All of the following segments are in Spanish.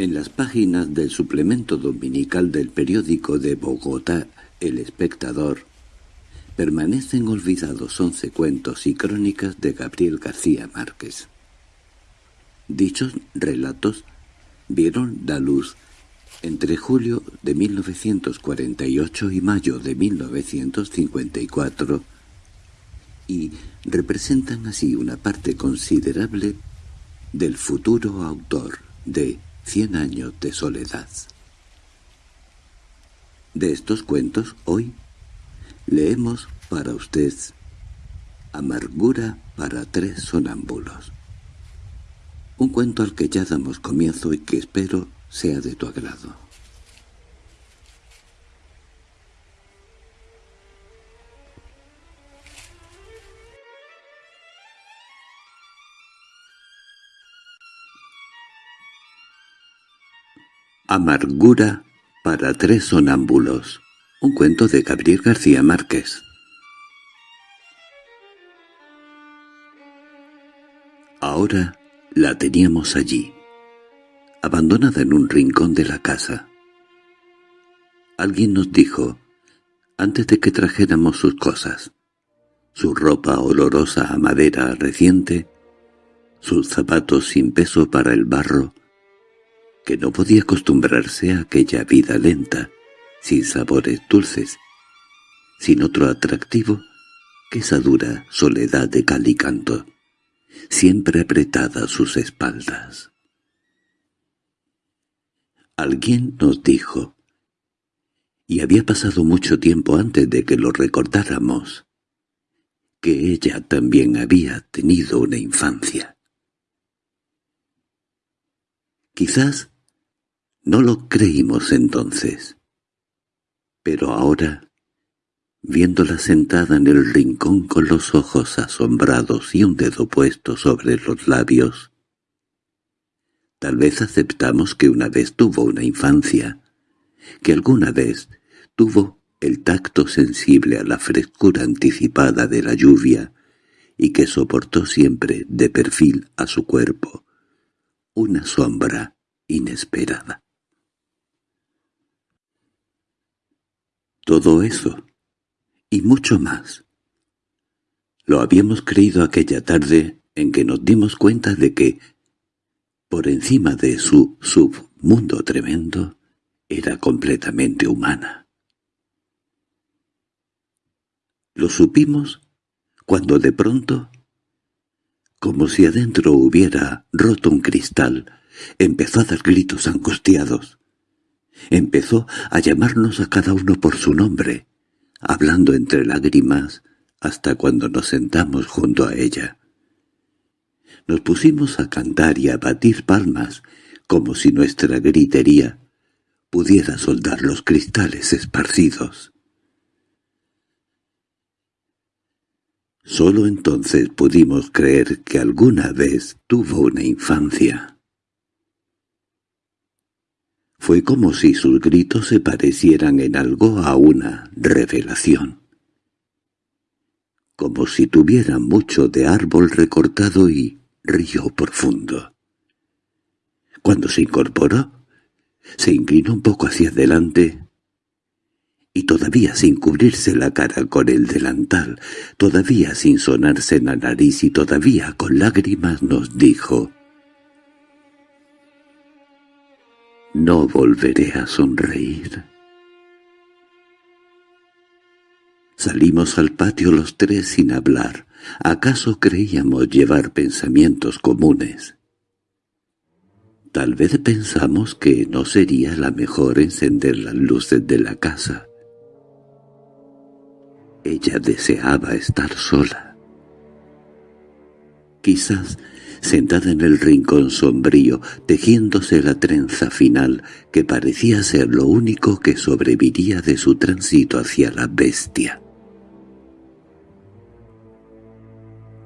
En las páginas del suplemento dominical del periódico de Bogotá, El Espectador, permanecen olvidados once cuentos y crónicas de Gabriel García Márquez. Dichos relatos vieron la luz entre julio de 1948 y mayo de 1954 y representan así una parte considerable del futuro autor de Cien años de soledad. De estos cuentos, hoy, leemos para usted Amargura para tres sonámbulos. Un cuento al que ya damos comienzo y que espero sea de tu agrado. Amargura para tres sonámbulos. Un cuento de Gabriel García Márquez. Ahora la teníamos allí, abandonada en un rincón de la casa. Alguien nos dijo, antes de que trajéramos sus cosas, su ropa olorosa a madera reciente, sus zapatos sin peso para el barro, que no podía acostumbrarse a aquella vida lenta, sin sabores dulces, sin otro atractivo que esa dura soledad de calicanto, siempre apretada a sus espaldas. Alguien nos dijo, y había pasado mucho tiempo antes de que lo recordáramos, que ella también había tenido una infancia. Quizás no lo creímos entonces. Pero ahora, viéndola sentada en el rincón con los ojos asombrados y un dedo puesto sobre los labios, tal vez aceptamos que una vez tuvo una infancia, que alguna vez tuvo el tacto sensible a la frescura anticipada de la lluvia y que soportó siempre de perfil a su cuerpo una sombra inesperada. Todo eso, y mucho más. Lo habíamos creído aquella tarde en que nos dimos cuenta de que, por encima de su submundo tremendo, era completamente humana. Lo supimos cuando de pronto, como si adentro hubiera roto un cristal, empezó a dar gritos angustiados. Empezó a llamarnos a cada uno por su nombre, hablando entre lágrimas hasta cuando nos sentamos junto a ella. Nos pusimos a cantar y a batir palmas, como si nuestra gritería pudiera soldar los cristales esparcidos. Solo entonces pudimos creer que alguna vez tuvo una infancia. Fue como si sus gritos se parecieran en algo a una revelación. Como si tuvieran mucho de árbol recortado y río profundo. Cuando se incorporó, se inclinó un poco hacia adelante y todavía sin cubrirse la cara con el delantal, todavía sin sonarse la nariz y todavía con lágrimas nos dijo No volveré a sonreír. Salimos al patio los tres sin hablar. ¿Acaso creíamos llevar pensamientos comunes? Tal vez pensamos que no sería la mejor encender las luces de la casa. Ella deseaba estar sola. Quizás sentada en el rincón sombrío, tejiéndose la trenza final, que parecía ser lo único que sobreviviría de su tránsito hacia la bestia.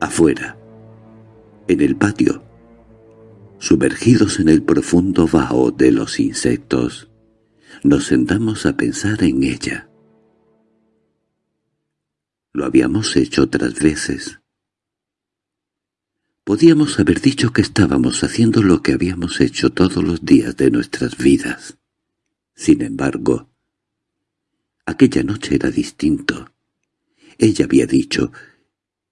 Afuera, en el patio, sumergidos en el profundo vaho de los insectos, nos sentamos a pensar en ella. Lo habíamos hecho otras veces, Podíamos haber dicho que estábamos haciendo lo que habíamos hecho todos los días de nuestras vidas. Sin embargo, aquella noche era distinto. Ella había dicho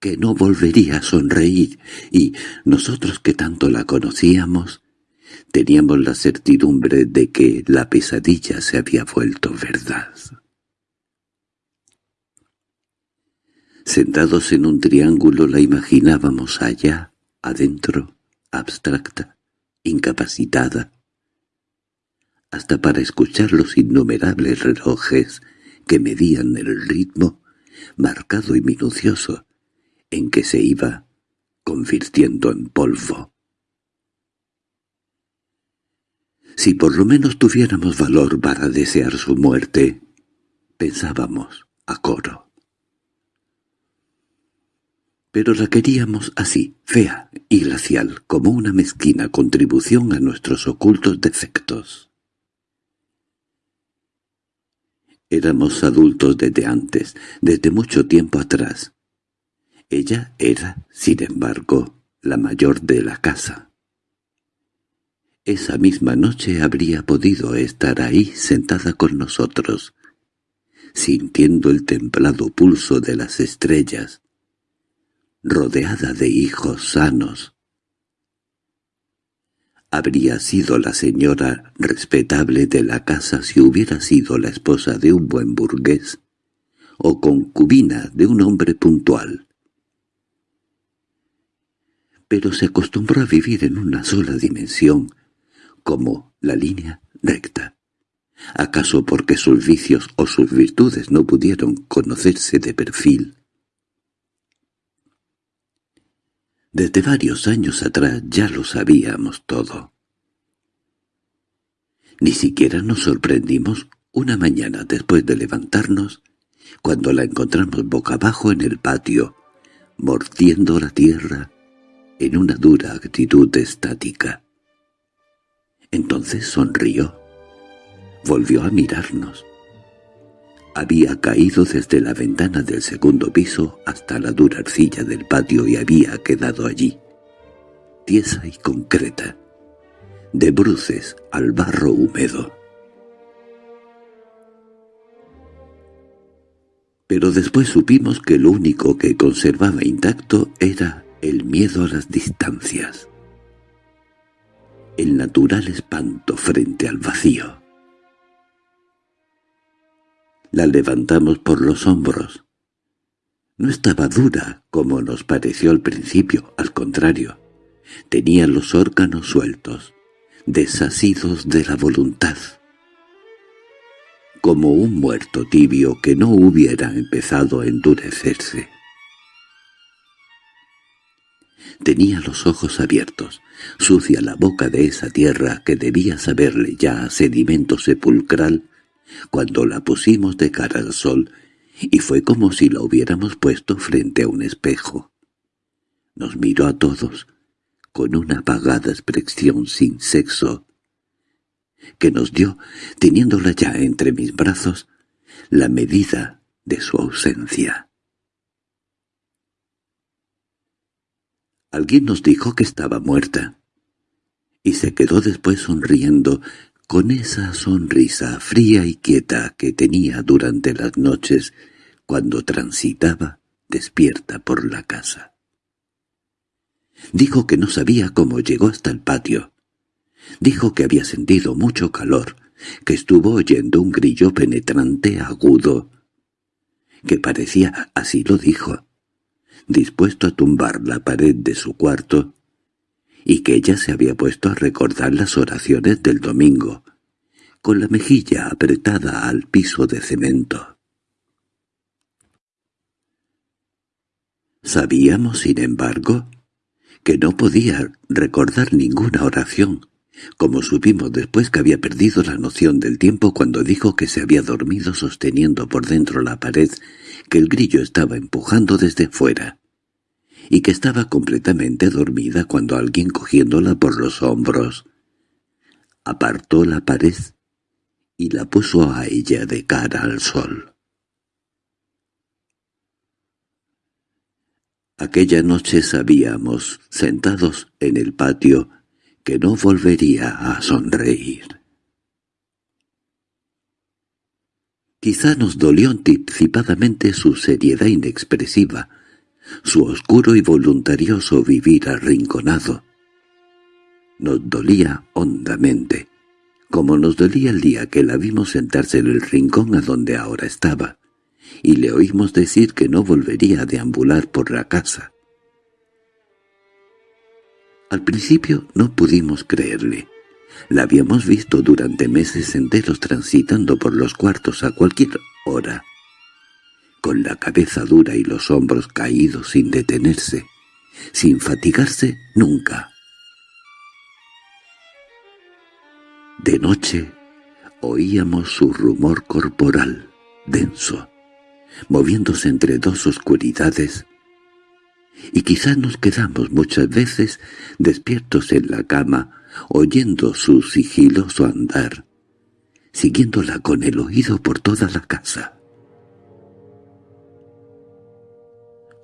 que no volvería a sonreír, y nosotros que tanto la conocíamos, teníamos la certidumbre de que la pesadilla se había vuelto verdad. Sentados en un triángulo la imaginábamos allá, adentro, abstracta, incapacitada, hasta para escuchar los innumerables relojes que medían el ritmo marcado y minucioso en que se iba convirtiendo en polvo. Si por lo menos tuviéramos valor para desear su muerte, pensábamos a coro pero la queríamos así, fea y glacial, como una mezquina contribución a nuestros ocultos defectos. Éramos adultos desde antes, desde mucho tiempo atrás. Ella era, sin embargo, la mayor de la casa. Esa misma noche habría podido estar ahí sentada con nosotros, sintiendo el templado pulso de las estrellas, rodeada de hijos sanos. Habría sido la señora respetable de la casa si hubiera sido la esposa de un buen burgués o concubina de un hombre puntual. Pero se acostumbró a vivir en una sola dimensión, como la línea recta. ¿Acaso porque sus vicios o sus virtudes no pudieron conocerse de perfil? Desde varios años atrás ya lo sabíamos todo. Ni siquiera nos sorprendimos una mañana después de levantarnos, cuando la encontramos boca abajo en el patio, mordiendo la tierra en una dura actitud estática. Entonces sonrió. Volvió a mirarnos. Había caído desde la ventana del segundo piso hasta la dura arcilla del patio y había quedado allí, tiesa y concreta, de bruces al barro húmedo. Pero después supimos que lo único que conservaba intacto era el miedo a las distancias, el natural espanto frente al vacío. La levantamos por los hombros. No estaba dura, como nos pareció al principio, al contrario. Tenía los órganos sueltos, desasidos de la voluntad. Como un muerto tibio que no hubiera empezado a endurecerse. Tenía los ojos abiertos, sucia la boca de esa tierra que debía saberle ya a sedimento sepulcral cuando la pusimos de cara al sol, y fue como si la hubiéramos puesto frente a un espejo. Nos miró a todos, con una apagada expresión sin sexo, que nos dio, teniéndola ya entre mis brazos, la medida de su ausencia. Alguien nos dijo que estaba muerta, y se quedó después sonriendo con esa sonrisa fría y quieta que tenía durante las noches cuando transitaba despierta por la casa. Dijo que no sabía cómo llegó hasta el patio. Dijo que había sentido mucho calor, que estuvo oyendo un grillo penetrante agudo, que parecía, así lo dijo, dispuesto a tumbar la pared de su cuarto y que ella se había puesto a recordar las oraciones del domingo, con la mejilla apretada al piso de cemento. Sabíamos, sin embargo, que no podía recordar ninguna oración, como supimos después que había perdido la noción del tiempo cuando dijo que se había dormido sosteniendo por dentro la pared que el grillo estaba empujando desde fuera y que estaba completamente dormida cuando alguien cogiéndola por los hombros apartó la pared y la puso a ella de cara al sol. Aquella noche sabíamos, sentados en el patio, que no volvería a sonreír. Quizá nos dolió anticipadamente su seriedad inexpresiva, su oscuro y voluntarioso vivir arrinconado. Nos dolía hondamente, como nos dolía el día que la vimos sentarse en el rincón a donde ahora estaba, y le oímos decir que no volvería a deambular por la casa. Al principio no pudimos creerle. La habíamos visto durante meses enteros transitando por los cuartos a cualquier hora, con la cabeza dura y los hombros caídos sin detenerse, sin fatigarse nunca. De noche oíamos su rumor corporal, denso, moviéndose entre dos oscuridades, y quizás nos quedamos muchas veces despiertos en la cama, oyendo su sigiloso andar, siguiéndola con el oído por toda la casa.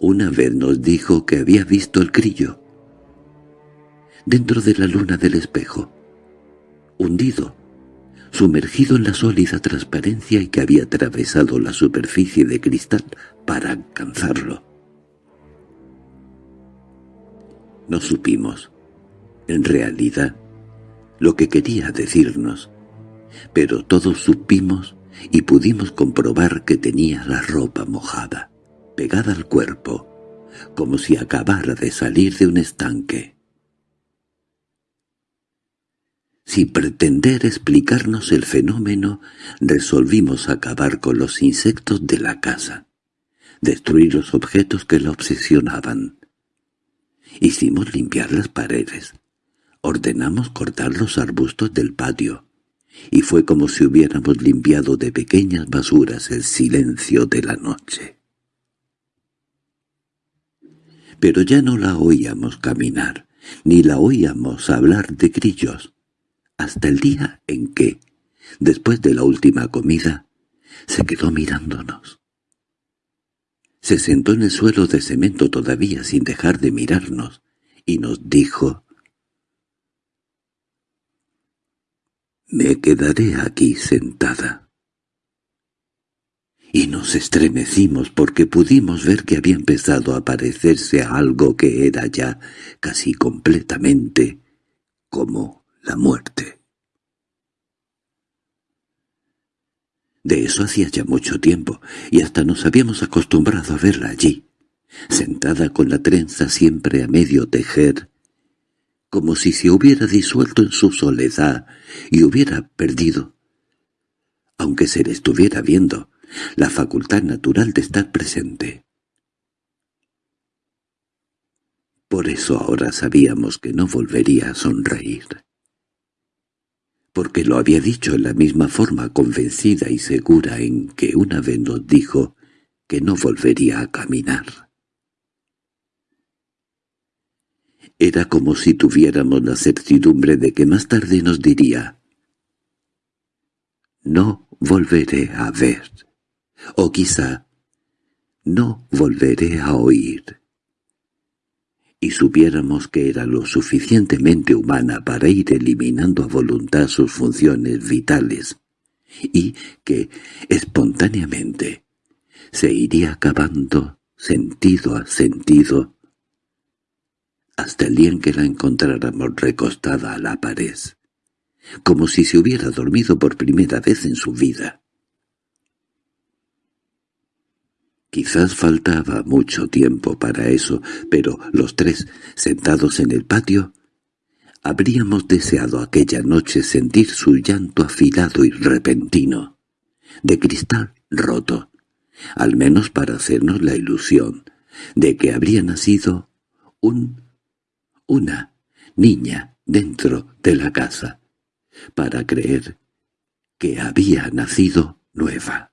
Una vez nos dijo que había visto el grillo, dentro de la luna del espejo, hundido, sumergido en la sólida transparencia y que había atravesado la superficie de cristal para alcanzarlo. No supimos, en realidad, lo que quería decirnos, pero todos supimos y pudimos comprobar que tenía la ropa mojada, pegada al cuerpo, como si acabara de salir de un estanque. Sin pretender explicarnos el fenómeno, resolvimos acabar con los insectos de la casa, destruir los objetos que la obsesionaban. Hicimos limpiar las paredes, ordenamos cortar los arbustos del patio, y fue como si hubiéramos limpiado de pequeñas basuras el silencio de la noche. Pero ya no la oíamos caminar, ni la oíamos hablar de grillos hasta el día en que, después de la última comida, se quedó mirándonos. Se sentó en el suelo de cemento todavía sin dejar de mirarnos, y nos dijo, «Me quedaré aquí sentada». Y nos estremecimos porque pudimos ver que había empezado a parecerse a algo que era ya casi completamente como la muerte. De eso hacía ya mucho tiempo, y hasta nos habíamos acostumbrado a verla allí, sentada con la trenza siempre a medio tejer, como si se hubiera disuelto en su soledad y hubiera perdido, aunque se le estuviera viendo, la facultad natural de estar presente. Por eso ahora sabíamos que no volvería a sonreír porque lo había dicho en la misma forma convencida y segura en que una vez nos dijo que no volvería a caminar. Era como si tuviéramos la certidumbre de que más tarde nos diría «No volveré a ver», o quizá «No volveré a oír» y supiéramos que era lo suficientemente humana para ir eliminando a voluntad sus funciones vitales, y que, espontáneamente, se iría acabando sentido a sentido hasta el día en que la encontráramos recostada a la pared, como si se hubiera dormido por primera vez en su vida. Quizás faltaba mucho tiempo para eso, pero los tres, sentados en el patio, habríamos deseado aquella noche sentir su llanto afilado y repentino, de cristal roto, al menos para hacernos la ilusión de que habría nacido un... una niña dentro de la casa, para creer que había nacido nueva.